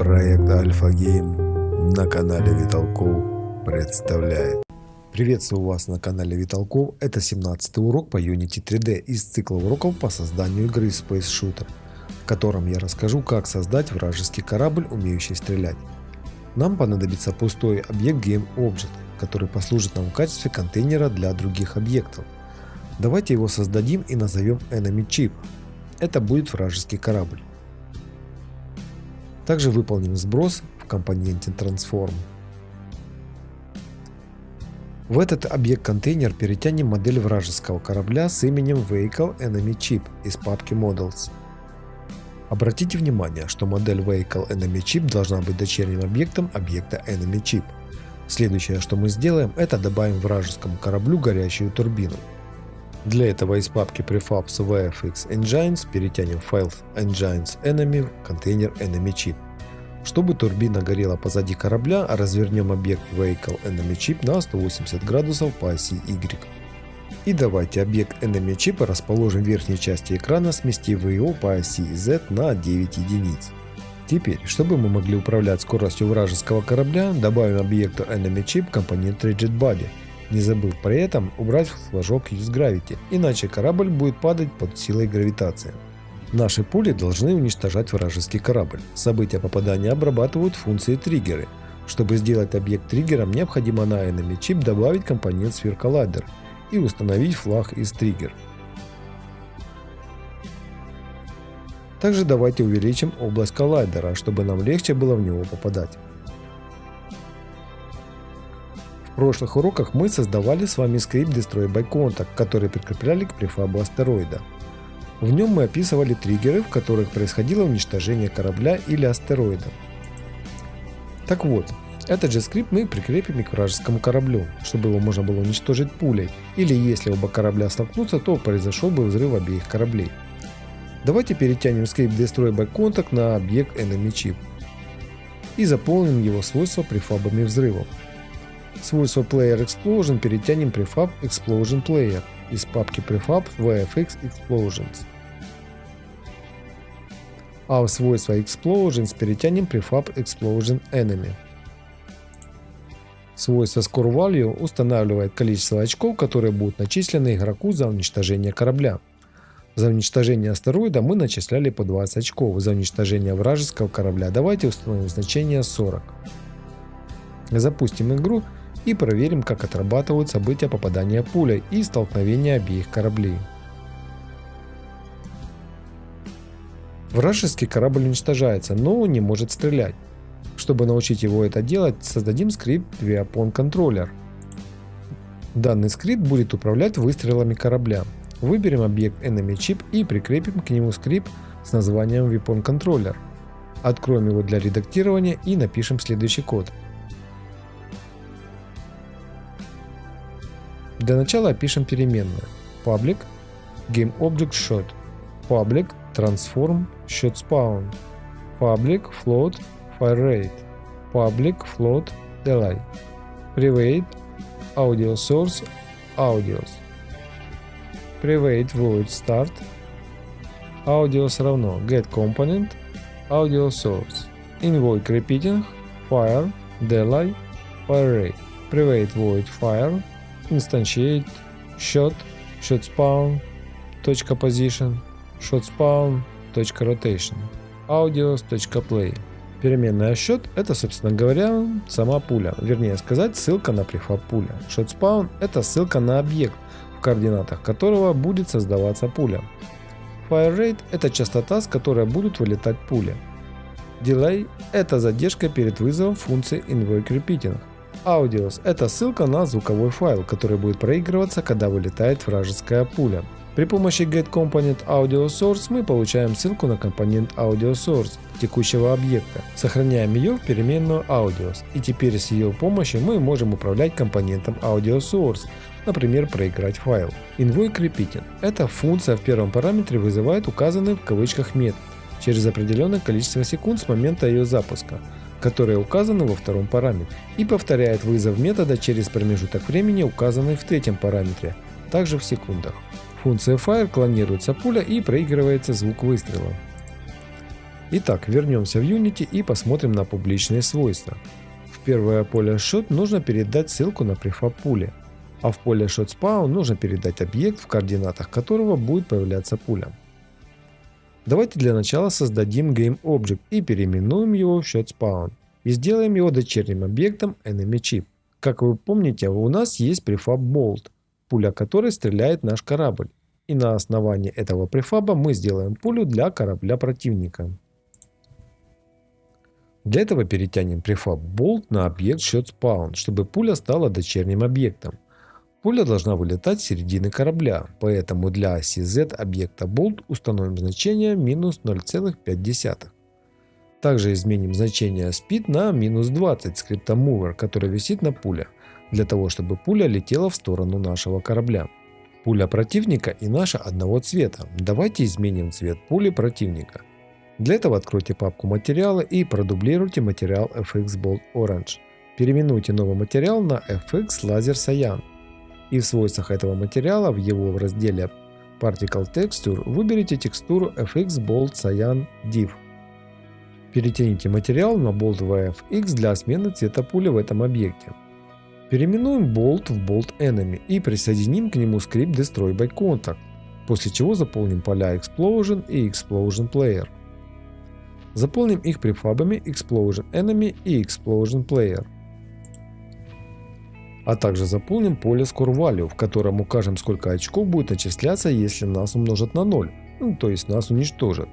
Проект Альфа Гейм на канале Виталков представляет. Приветствую вас на канале Виталков. Это 17 урок по Unity 3D из цикла уроков по созданию игры Space Shooter, в котором я расскажу, как создать вражеский корабль, умеющий стрелять. Нам понадобится пустой объект GameObject, который послужит нам в качестве контейнера для других объектов. Давайте его создадим и назовем Enemy Chip. Это будет вражеский корабль. Также выполним сброс в компоненте Transform. В этот объект-контейнер перетянем модель вражеского корабля с именем Vehicle Enemy Chip из папки Models. Обратите внимание, что модель Vehicle Enemy Chip должна быть дочерним объектом объекта Enemy Chip. Следующее, что мы сделаем, это добавим вражескому кораблю горящую турбину. Для этого из папки prefabs VFX Engines перетянем файл Engines Enemy в контейнер Enemy Chip. Чтобы турбина горела позади корабля, развернем объект Vehicle Enemy Chip на 180 градусов по оси Y. И давайте объект Enemy Chip расположим в верхней части экрана, сместив его по оси Z на 9 единиц. Теперь, чтобы мы могли управлять скоростью вражеского корабля, добавим объекту Enemy Chip компонент Rigid Body – не забыв при этом убрать флажок Use Gravity, иначе корабль будет падать под силой гравитации. Наши пули должны уничтожать вражеский корабль. События попадания обрабатывают функции триггеры. Чтобы сделать объект триггером, необходимо на Enemy Chip добавить компонент Collider и установить флаг из триггер. Также давайте увеличим область коллайдера, чтобы нам легче было в него попадать. Прошлых уроках мы создавали с вами скрипт Destroy by Contact, который прикрепляли к префабу астероида. В нем мы описывали триггеры, в которых происходило уничтожение корабля или астероида. Так вот, этот же скрипт мы прикрепим к вражескому кораблю, чтобы его можно было уничтожить пулей, или если оба корабля столкнутся, то произошел бы взрыв обеих кораблей. Давайте перетянем скрипт Destroy by Contact на объект Enemy Chip и заполним его свойства префабами взрывов. Свойство Player Explosion перетянем prefab Explosion Player из папки prefab VFX Explosions. А в свойство Explosions перетянем prefab Explosion Enemy. Свойство Score Value устанавливает количество очков, которые будут начислены игроку за уничтожение корабля. За уничтожение астероида мы начисляли по 20 очков, за уничтожение вражеского корабля давайте установим значение 40. Запустим игру и проверим, как отрабатывают события попадания пулей и столкновения обеих кораблей. Вражеский корабль уничтожается, но не может стрелять. Чтобы научить его это делать, создадим скрипт Weapon Controller. Данный скрипт будет управлять выстрелами корабля. Выберем объект Enemy Chip и прикрепим к нему скрипт с названием Weapon Controller. Откроем его для редактирования и напишем следующий код – Для начала опишем переменную. Public GameObjectShot Public Transform ShotSpawn Public Float FireRate Public Float Delay Private Audio Audios Private Void Start Audios равно GetComponent Audio Source Repeating Fire Delay FireRate Private Void Fire instantiate shot shot spawn .position shot spawn .rotation audios .play Переменная счет это, собственно говоря, сама пуля, вернее сказать, ссылка на префаб пуля. ShotSpawn это ссылка на объект, в координатах которого будет создаваться пуля. Fire Rate это частота, с которой будут вылетать пули. Delay это задержка перед вызовом функции Invoke Repeating. Audios – это ссылка на звуковой файл, который будет проигрываться, когда вылетает вражеская пуля. При помощи getComponent AudioSource мы получаем ссылку на компонент AudioSource текущего объекта, сохраняем ее в переменную Audios, и теперь с ее помощью мы можем управлять компонентом AudioSource, например, проиграть файл. Invoke Repeating – эта функция в первом параметре вызывает указанный в кавычках метод через определенное количество секунд с момента ее запуска которые указаны во втором параметре, и повторяет вызов метода через промежуток времени, указанный в третьем параметре, также в секундах. Функция fire клонируется пуля и проигрывается звук выстрела. Итак, вернемся в Unity и посмотрим на публичные свойства. В первое поле shot нужно передать ссылку на префаб пули, а в поле shot spawn нужно передать объект, в координатах которого будет появляться пуля. Давайте для начала создадим GameObject и переименуем его в ShotSpawn и сделаем его дочерним объектом EnemyChip. Как вы помните, у нас есть префаб Bolt, пуля которой стреляет наш корабль. И на основании этого префаба мы сделаем пулю для корабля противника. Для этого перетянем префаб Bolt на объект ShotSpawn, чтобы пуля стала дочерним объектом. Пуля должна вылетать с середины корабля, поэтому для оси Z объекта Bolt установим значение минус 0,5. Также изменим значение Speed на минус 20 скрипта Mover, который висит на пуле, для того чтобы пуля летела в сторону нашего корабля. Пуля противника и наша одного цвета. Давайте изменим цвет пули противника. Для этого откройте папку материалы и продублируйте материал FX Bolt Orange. Переименуйте новый материал на FX Laser Cyan и в свойствах этого материала в его разделе Particle Texture выберите текстуру FX Bolt Cyan Div. Перетяните материал на Bolt VFX для смены цвета пули в этом объекте. Переименуем Bolt в Bolt Enemy и присоединим к нему скрипт Destroy by Contact, после чего заполним поля Explosion и Explosion Player. Заполним их префабами Explosion Enemy и Explosion Player а также заполним поле Score Value, в котором укажем сколько очков будет начисляться, если нас умножат на 0, ну, то есть нас уничтожат.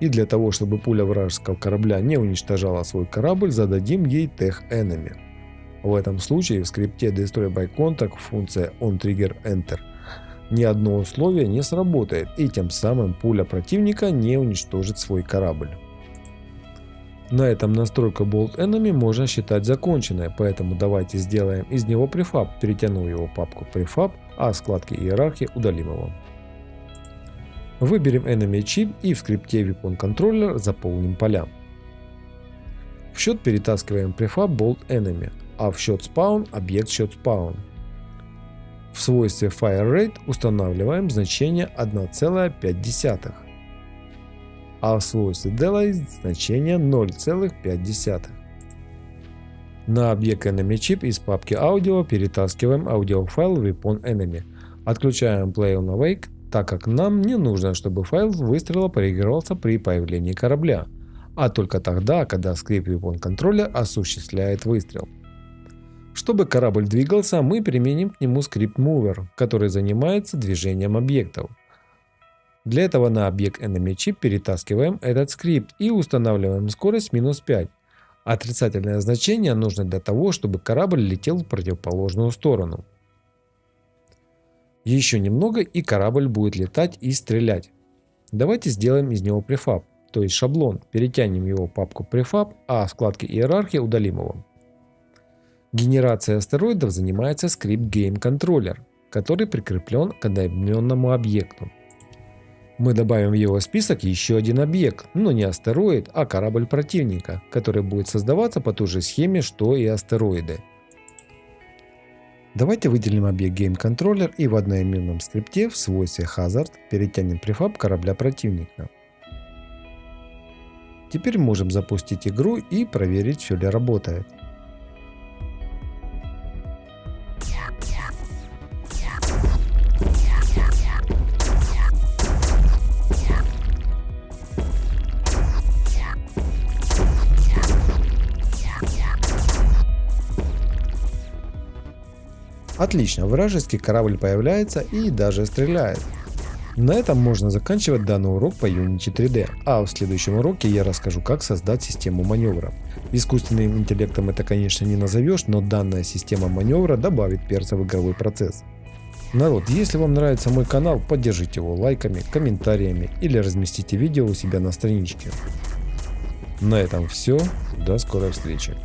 И для того, чтобы пуля вражеского корабля не уничтожала свой корабль, зададим ей Tech Enemy. В этом случае в скрипте Destroy by Contact функция OnTriggerEnter ни одно условие не сработает и тем самым пуля противника не уничтожит свой корабль. На этом настройка Bolt Enemy можно считать законченной, поэтому давайте сделаем из него префаб, перетяну его папку префаб, а складки иерархии удалим его. Выберем Enemy Chip и в скрипте Weapon Controller заполним поля. В счет перетаскиваем префаб Bolt Enemy, а в счет Spawn объект счет Spawn. В свойстве Fire Rate устанавливаем значение 1,5 а в свойстве delay значение 0,5. На объект enemy chip из папки аудио перетаскиваем аудиофайл weapon enemy. Отключаем play on awake, так как нам не нужно, чтобы файл выстрела проигрывался при появлении корабля, а только тогда, когда скрипт weapon контроля осуществляет выстрел. Чтобы корабль двигался, мы применим к нему скрипт mover, который занимается движением объектов. Для этого на объект EnemyChip перетаскиваем этот скрипт и устанавливаем скорость минус 5. Отрицательное значение нужно для того, чтобы корабль летел в противоположную сторону. Еще немного и корабль будет летать и стрелять. Давайте сделаем из него префаб, то есть шаблон, перетянем его в папку префаб, а в вкладке иерархии удалим его. Генерацией астероидов занимается скрипт Game Controller, который прикреплен к одноименному объекту. Мы добавим в его список еще один объект, но не астероид, а корабль противника, который будет создаваться по той же схеме, что и астероиды. Давайте выделим объект GameController и в одноименном скрипте в свойстве Hazard перетянем префаб корабля противника. Теперь можем запустить игру и проверить все ли работает. Отлично, вражеский корабль появляется и даже стреляет. На этом можно заканчивать данный урок по Unity 3D, а в следующем уроке я расскажу как создать систему маневра. Искусственным интеллектом это конечно не назовешь, но данная система маневра добавит перца в игровой процесс. Народ, если вам нравится мой канал, поддержите его лайками, комментариями или разместите видео у себя на страничке. На этом все, до скорой встречи.